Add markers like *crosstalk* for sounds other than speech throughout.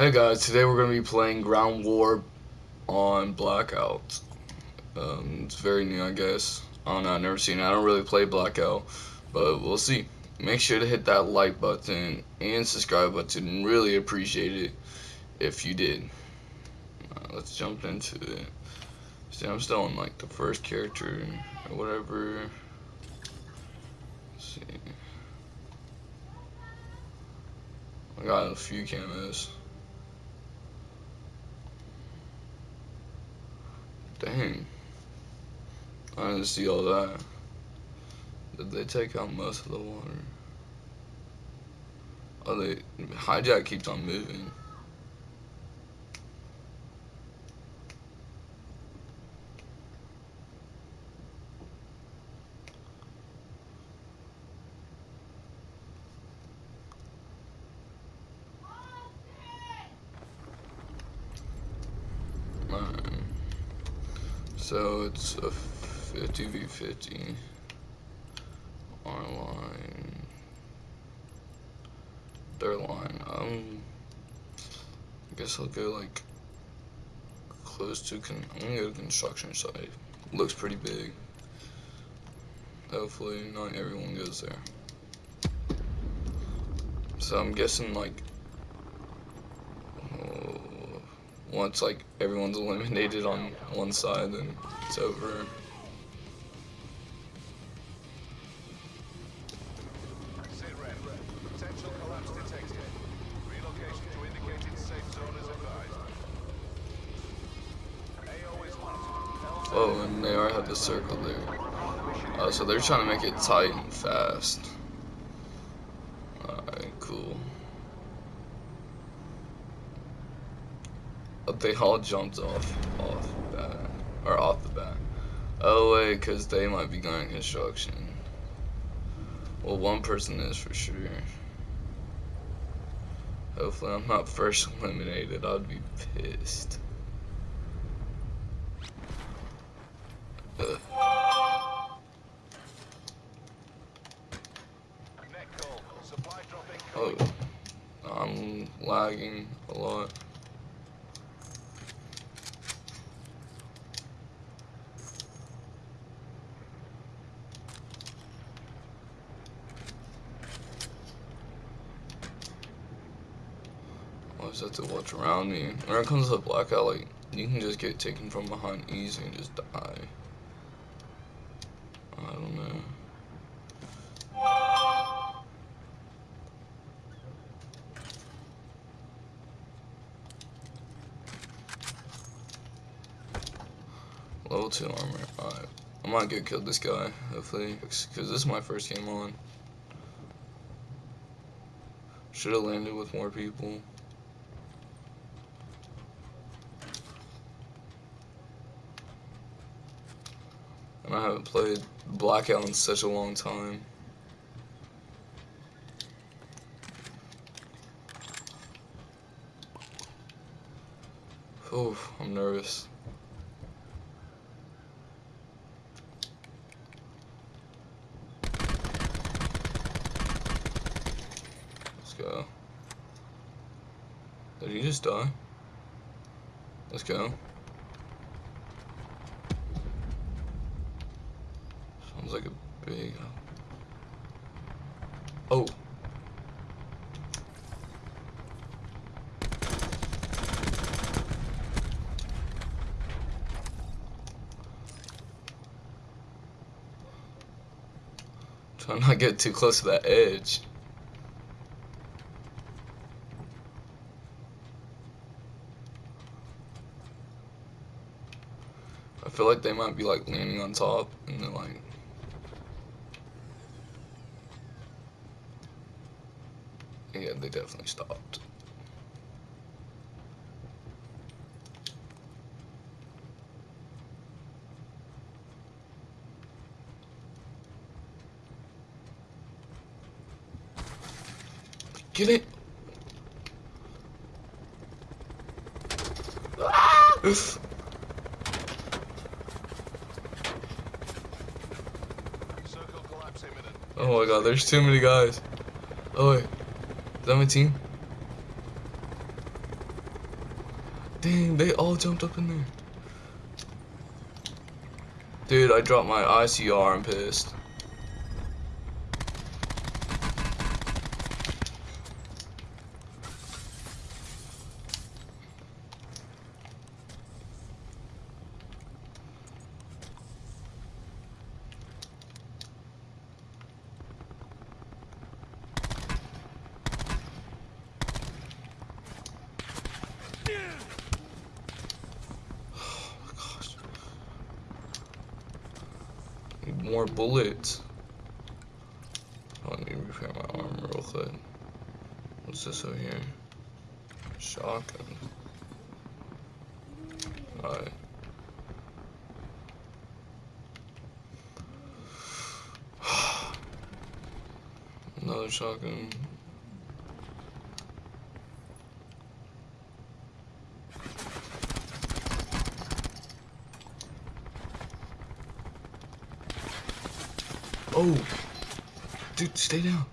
Hey guys, today we're going to be playing Ground War on Blackout. Um, it's very new, I guess. I don't know, I've never seen it. I don't really play Blackout, but we'll see. Make sure to hit that like button and subscribe button. Really appreciate it if you did. Uh, let's jump into it. See, I'm still on like the first character or whatever. Let's see. I got a few camos. Dang. I didn't see all that. Did they take out most of the water? Oh, they hijack keeps on moving. So it's a 50 v 50 our line. Their line. Um, I guess I'll go like close to. Con I'm gonna go to construction site. Looks pretty big. Hopefully, not everyone goes there. So I'm guessing like once like everyone's *laughs* eliminated on one side, then it's over. The circle there. Uh, so they're trying to make it tight and fast. Alright, cool. they all jumped off off the bat or off the bat. Oh wait, because they might be going construction. Well, one person is for sure. Hopefully, I'm not first *laughs* eliminated. I'd be pissed. Oh, I'm lagging a lot. always have to watch around me. When it comes to the blackout, like, you can just get taken from behind easy and just die. Level 2 armor. Alright. I might get killed this guy, hopefully. Because this is my first game on. Should have landed with more people. And I haven't played Blackout in such a long time. Oh, I'm nervous. Go. Did he just die? Let's go. Sounds like a big... Uh, oh. Try not get too close to that edge. Feel like they might be like landing on top and then like Yeah, they definitely stopped. Get it! Ah! Oh my god, there's too many guys. Oh wait. 17? Dang, they all jumped up in there. Dude, I dropped my ICR. I'm pissed. Gosh. Need more bullets. I need to repair my armor real quick. What's this over here? Shotgun. Alright. *sighs* Another shotgun. Oh! Dude, stay down.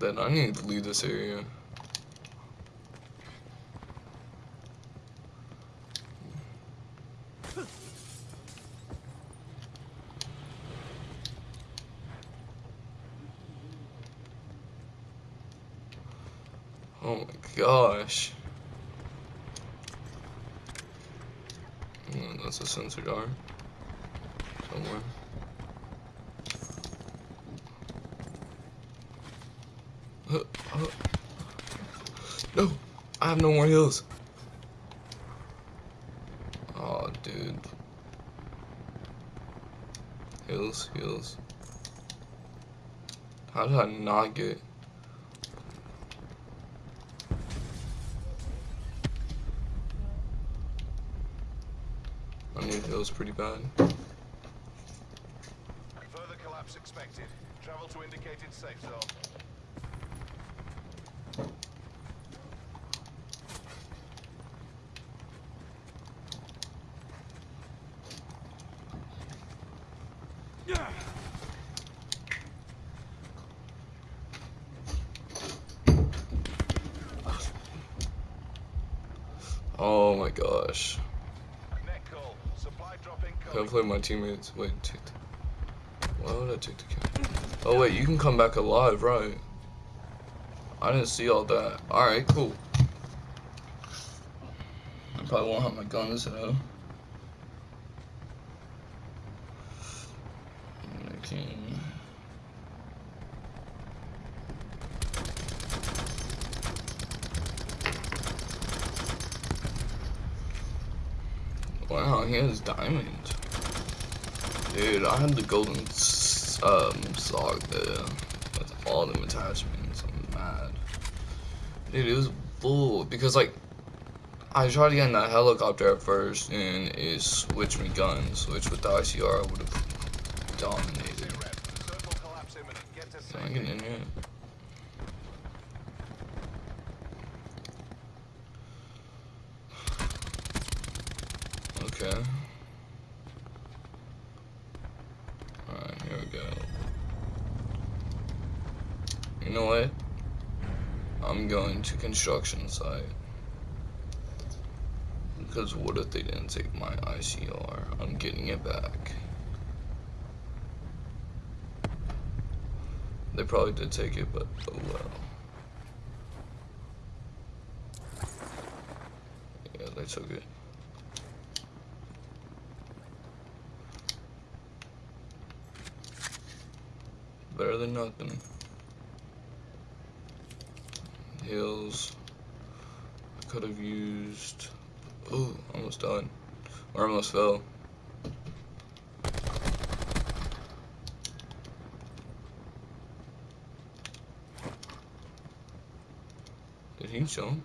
Then I need to leave this area. Oh my gosh. Mm, That's a sensor door. Somewhere. Uh, uh. No! I have no more heals. Oh, dude. Heals, heals. How did I not get... I need heals pretty bad. Further collapse expected. Travel to indicated safe zone. Oh my gosh. Hopefully my teammates wait why would I take the kill? Oh wait, you can come back alive, right? I didn't see all that. Alright, cool. I probably won't have my guns though. Okay. He has diamonds. Dude, I had the golden um Saug there with all them attachments. I'm mad. Dude, it was bull because like I tried to get in that helicopter at first and it switched me guns, which with the ICR I would have dominated. Rep. Circle collapse imminent. Get to Can I get in here? Okay. Alright, here we go. You know what? I'm going to construction site. Because what if they didn't take my ICR? I'm getting it back. They probably did take it, but oh well. Yeah, they took it. Better than nothing. Heals. I could have used. Oh, almost done. Or almost fell. Did he? Oh,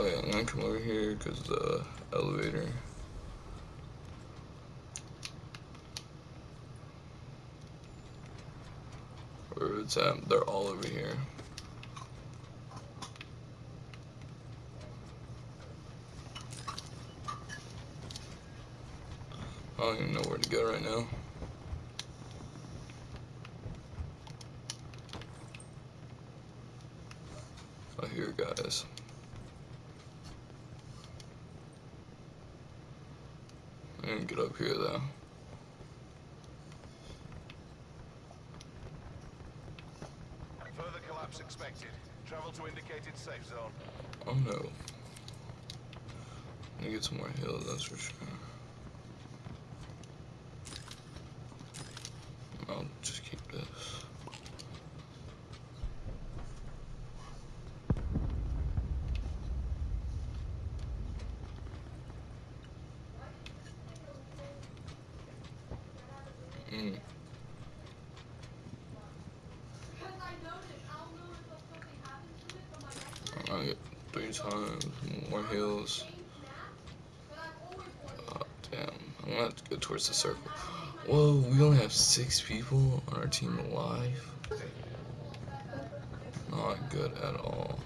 Oh, I'm gonna come over here because the elevator. Where it's at, they're all over here. I don't even know where to go right now. Oh, here, guys. Didn't get up here though. Further collapse expected. Travel to indicated safe zone. Oh no. Need to get some more heals, that's for sure. I'll just keep this. Mm. I three times more hills. Oh, damn. I'm gonna have to go towards the circle. Whoa, we only have six people on our team alive. Not good at all.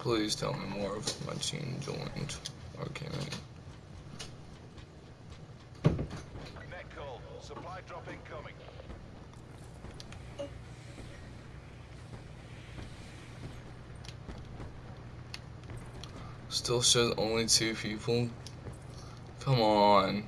Please tell me more of my team joined. Okay. Supply drop incoming. Still shows only two people. Come on.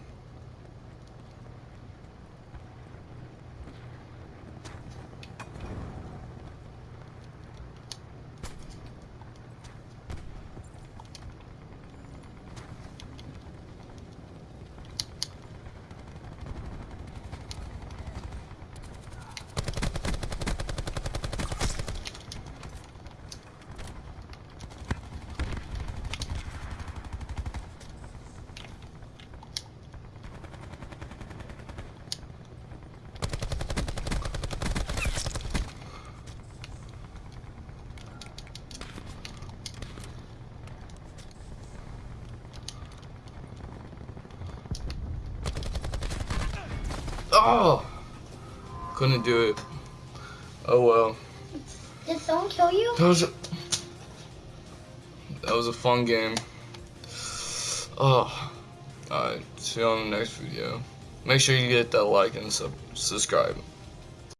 Oh! Couldn't do it. Oh well. Did someone kill you? That was a, that was a fun game. Oh. Alright, see you on the next video. Make sure you get that like and sub subscribe.